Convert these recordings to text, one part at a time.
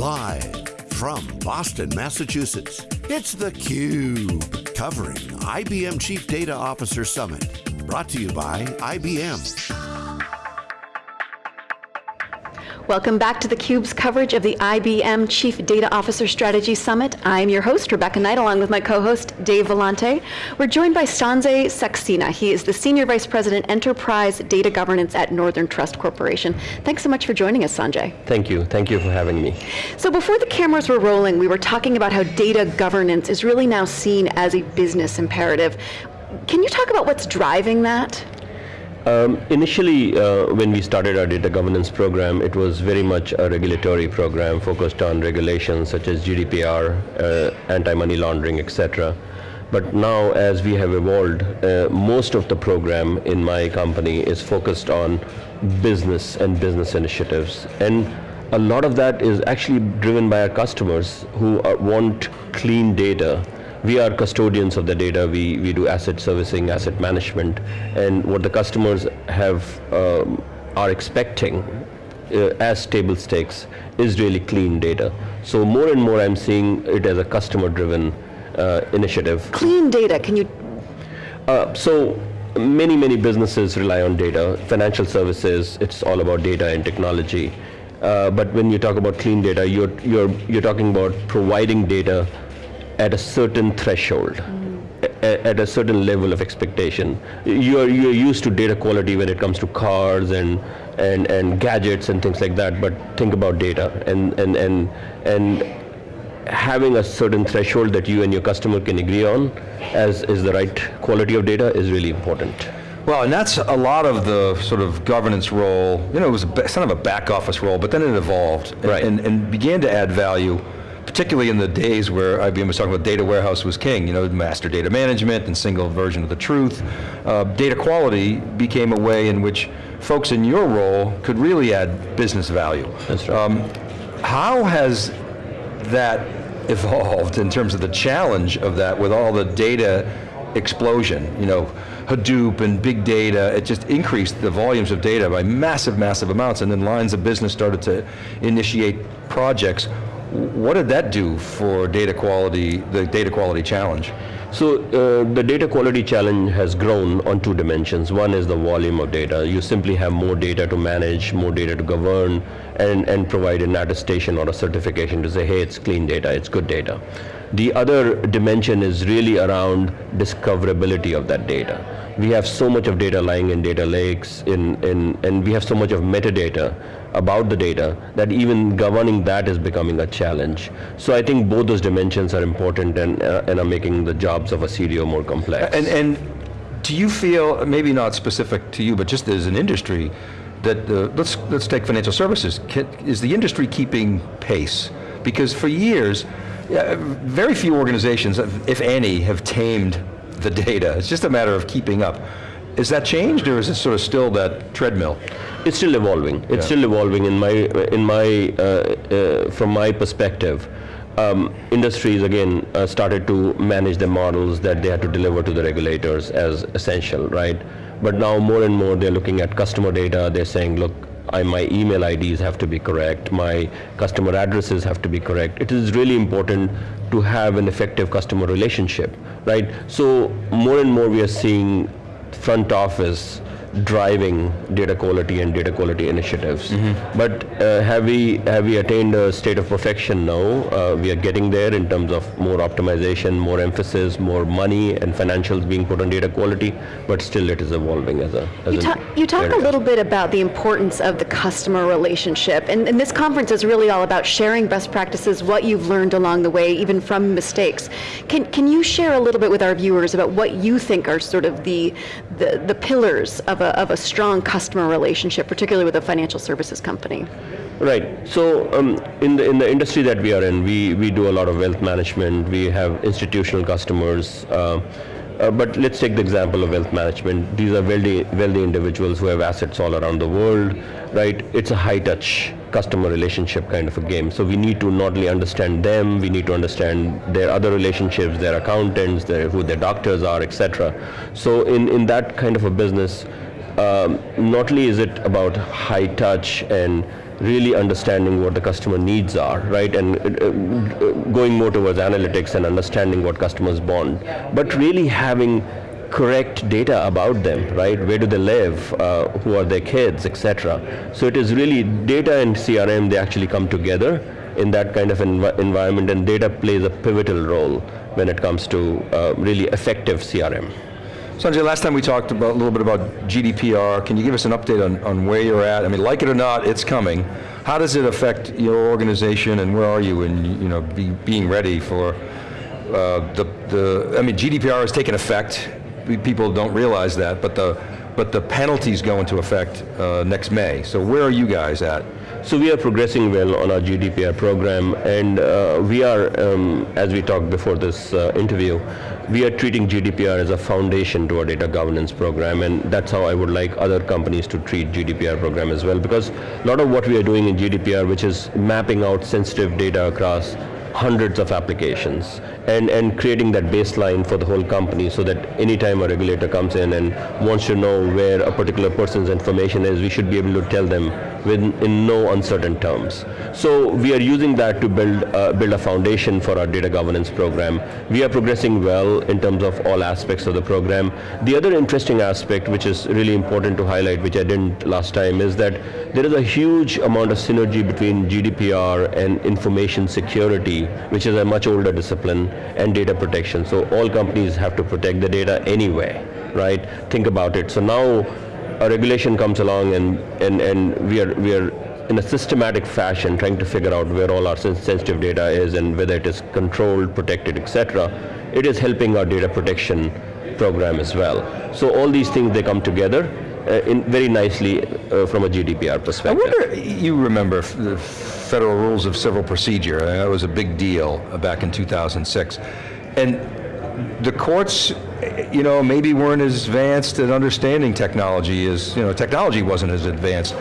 Live from Boston, Massachusetts, it's theCUBE, covering IBM Chief Data Officer Summit. Brought to you by IBM. Welcome back to theCUBE's coverage of the IBM Chief Data Officer Strategy Summit. I'm your host, Rebecca Knight, along with my co-host, Dave Vellante. We're joined by Sanjay Saxena. He is the Senior Vice President, Enterprise Data Governance at Northern Trust Corporation. Thanks so much for joining us, Sanjay. Thank you, thank you for having me. So before the cameras were rolling, we were talking about how data governance is really now seen as a business imperative. Can you talk about what's driving that? Um, initially, uh, when we started our data governance program, it was very much a regulatory program focused on regulations such as GDPR, uh, anti-money laundering, etc. But now, as we have evolved, uh, most of the program in my company is focused on business and business initiatives. And a lot of that is actually driven by our customers who are, want clean data we are custodians of the data. We, we do asset servicing, asset management, and what the customers have um, are expecting uh, as table stakes is really clean data. So more and more I'm seeing it as a customer-driven uh, initiative. Clean data, can you? Uh, so many, many businesses rely on data. Financial services, it's all about data and technology. Uh, but when you talk about clean data, you're, you're, you're talking about providing data at a certain threshold, mm. at a certain level of expectation. You're, you're used to data quality when it comes to cars and, and, and gadgets and things like that, but think about data and, and, and, and having a certain threshold that you and your customer can agree on as is the right quality of data is really important. Well, and that's a lot of the sort of governance role, you know, it was a, kind of a back office role, but then it evolved right. and, and began to add value particularly in the days where IBM was talking about data warehouse was king, you know, master data management and single version of the truth. Uh, data quality became a way in which folks in your role could really add business value. That's right. Um, how has that evolved in terms of the challenge of that with all the data explosion, you know, Hadoop and big data, it just increased the volumes of data by massive, massive amounts, and then lines of business started to initiate projects. What did that do for data quality, the data quality challenge? So uh, the data quality challenge has grown on two dimensions. One is the volume of data. You simply have more data to manage, more data to govern, and, and provide an attestation or a certification to say, hey, it's clean data, it's good data. The other dimension is really around discoverability of that data. We have so much of data lying in data lakes, in, in, and we have so much of metadata about the data that even governing that is becoming a challenge. So I think both those dimensions are important and, uh, and are making the jobs of a CDO more complex. And, and do you feel, maybe not specific to you, but just as an industry, that uh, let's, let's take financial services, Can, is the industry keeping pace? Because for years, yeah, very few organizations, if any, have tamed the data. It's just a matter of keeping up. Is that changed, or is it sort of still that treadmill? It's still evolving. It's yeah. still evolving in my, in my, uh, uh, from my perspective. Um, industries again uh, started to manage the models that they had to deliver to the regulators as essential, right? But now more and more they're looking at customer data. They're saying, look, I, my email IDs have to be correct, my customer addresses have to be correct. It is really important to have an effective customer relationship, right? So more and more we are seeing front office driving data quality and data quality initiatives. Mm -hmm. But uh, have we have we attained a state of perfection? now? Uh, we are getting there in terms of more optimization, more emphasis, more money and financials being put on data quality, but still it is evolving as a as You, ta you talk a little bit about the importance of the customer relationship, and, and this conference is really all about sharing best practices, what you've learned along the way, even from mistakes. Can, can you share a little bit with our viewers about what you think are sort of the, the, the pillars of a, of a strong customer relationship, particularly with a financial services company? Right. So um, in the in the industry that we are in, we we do a lot of wealth management. We have institutional customers. Uh, uh, but let's take the example of wealth management. These are wealthy, wealthy individuals who have assets all around the world, right? It's a high-touch customer relationship kind of a game. So we need to not only understand them, we need to understand their other relationships, their accountants, their, who their doctors are, etc. So in, in that kind of a business, um, not only is it about high touch and really understanding what the customer needs are, right? And uh, uh, going more towards analytics and understanding what customers want. But really having correct data about them, right? Where do they live? Uh, who are their kids, etc. So it is really data and CRM, they actually come together in that kind of env environment and data plays a pivotal role when it comes to uh, really effective CRM. Sanjay, last time we talked about, a little bit about GDPR. Can you give us an update on, on where you're at? I mean, like it or not, it's coming. How does it affect your organization and where are you in you know, be, being ready for uh, the, the, I mean, GDPR has taken effect. People don't realize that, but the, but the penalties go into effect uh, next May. So where are you guys at? So we are progressing well on our GDPR program and uh, we are, um, as we talked before this uh, interview, we are treating GDPR as a foundation to our data governance program and that's how I would like other companies to treat GDPR program as well because a lot of what we are doing in GDPR which is mapping out sensitive data across hundreds of applications and, and creating that baseline for the whole company so that anytime a regulator comes in and wants to know where a particular person's information is, we should be able to tell them with, in no uncertain terms. So we are using that to build, uh, build a foundation for our data governance program. We are progressing well in terms of all aspects of the program. The other interesting aspect which is really important to highlight, which I didn't last time, is that there is a huge amount of synergy between GDPR and information security, which is a much older discipline, and data protection. So all companies have to protect the data anyway, right? Think about it. So now a regulation comes along and, and, and we, are, we are in a systematic fashion trying to figure out where all our sensitive data is and whether it is controlled, protected, etc. It is helping our data protection program as well. So all these things, they come together uh, in very nicely uh, from a GDPR perspective. I wonder, you remember the Federal Rules of Civil Procedure, uh, that was a big deal back in 2006. And the courts, you know, maybe weren't as advanced at understanding technology as, you know, technology wasn't as advanced.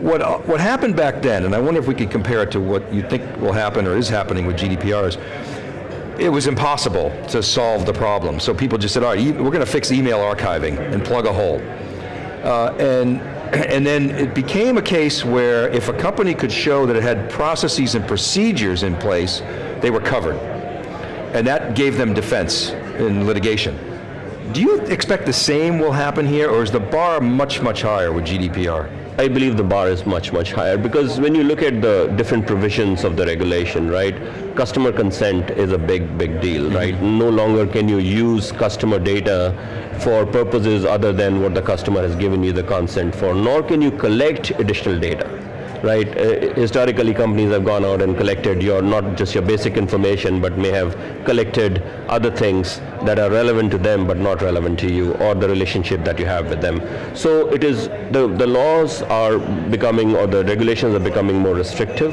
What, what happened back then, and I wonder if we could compare it to what you think will happen or is happening with GDPR is, it was impossible to solve the problem. So people just said, all right, we're going to fix email archiving and plug a hole. Uh, and, and then it became a case where if a company could show that it had processes and procedures in place, they were covered and that gave them defense in litigation. Do you expect the same will happen here, or is the bar much, much higher with GDPR? I believe the bar is much, much higher because when you look at the different provisions of the regulation, right, customer consent is a big, big deal, mm -hmm. right? No longer can you use customer data for purposes other than what the customer has given you the consent for, nor can you collect additional data right? Uh, historically, companies have gone out and collected your, not just your basic information, but may have collected other things that are relevant to them, but not relevant to you, or the relationship that you have with them. So it is, the, the laws are becoming, or the regulations are becoming more restrictive,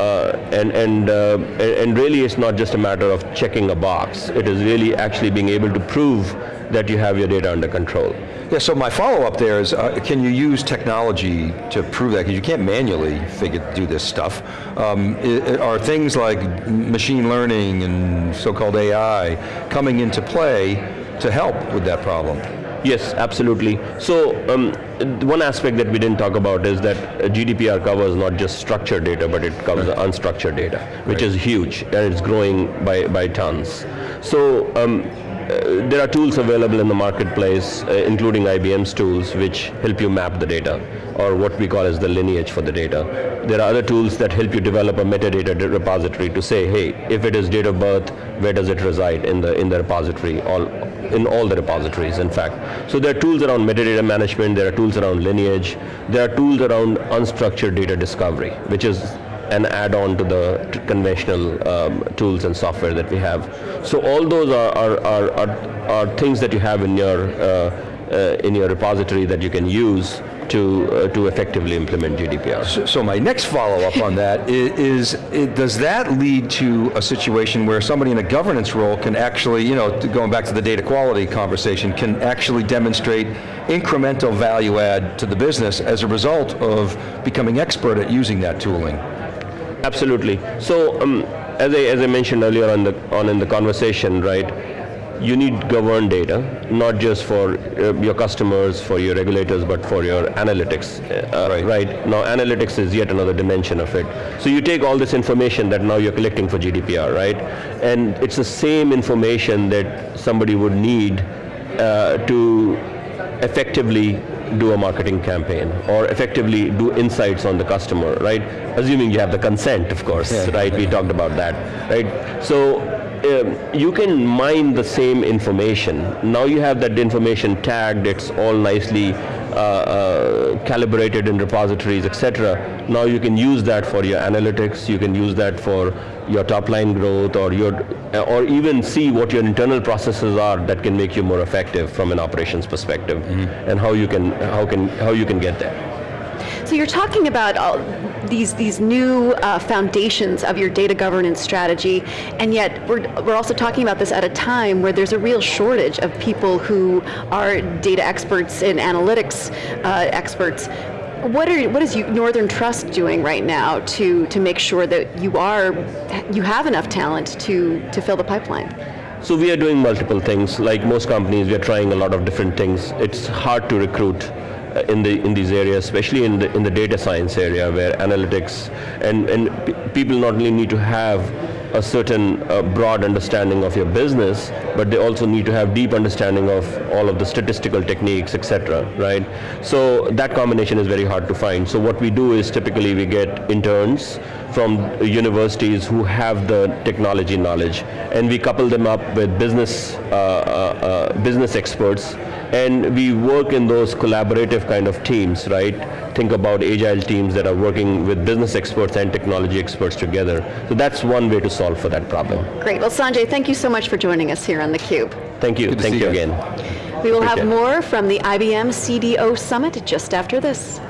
and and uh, and really it's not just a matter of checking a box. It is really actually being able to prove that you have your data under control. Yeah, so my follow-up there is, uh, can you use technology to prove that? Because you can't manually figure, do this stuff. Um, it, are things like machine learning and so-called AI coming into play to help with that problem? Yes, absolutely. So um, one aspect that we didn't talk about is that GDPR covers not just structured data, but it covers right. unstructured data, which right. is huge, and it's growing by, by tons. So um, uh, there are tools available in the marketplace, uh, including IBM's tools, which help you map the data, or what we call as the lineage for the data. There are other tools that help you develop a metadata repository to say, hey, if it is date of birth, where does it reside in the in the repository? All in all the repositories, in fact. So there are tools around metadata management. There are tools around lineage. There are tools around unstructured data discovery, which is an add-on to the conventional um, tools and software that we have. So all those are, are, are, are, are things that you have in your, uh, uh, in your repository that you can use to, uh, to effectively implement GDPR. So, so my next follow-up on that is, is, does that lead to a situation where somebody in a governance role can actually, you know, going back to the data quality conversation, can actually demonstrate incremental value add to the business as a result of becoming expert at using that tooling? Absolutely. So um, as, I, as I mentioned earlier on, the, on in the conversation, right, you need governed data, not just for uh, your customers, for your regulators, but for your analytics. Uh, Right. right. Now, analytics is yet another dimension of it. So you take all this information that now you're collecting for GDPR, right? And it's the same information that somebody would need uh, to effectively do a marketing campaign or effectively do insights on the customer, right? Assuming you have the consent, of course, Yeah. right? We talked about that, right? So um, you can mine the same information. Now you have that information tagged, it's all nicely uh, uh, calibrated in repositories, etc. Now you can use that for your analytics, you can use that for your top line growth or your, or even see what your internal processes are that can make you more effective from an operations perspective and how you can, how can, how you can get there. So you're talking about all these these new uh, foundations of your data governance strategy, and yet we're, we're also talking about this at a time where there's a real shortage of people who are data experts and analytics uh, experts. What are what is Northern Trust doing right now to to make sure that you are you have enough talent to to fill the pipeline? So we are doing multiple things. Like most companies, we are trying a lot of different things. It's hard to recruit uh, in the in these areas, especially in the in the data science area, where analytics and and people not only need to have a certain uh, broad understanding of your business, but they also need to have deep understanding of all of the statistical techniques, etc. Right? So that combination is very hard to find. So what we do is typically we get interns from universities who have the technology knowledge, and we couple them up with business uh, uh, uh, business experts, and we work in those collaborative kind of teams, right? Think about agile teams that are working with business experts and technology experts together. So that's one way to solve for that problem. Great. Well, Sanjay, thank you so much for joining us here on theCUBE. Thank you. Thank you you. again. We will have Appreciate it. more from the IBM CDO Summit just after this.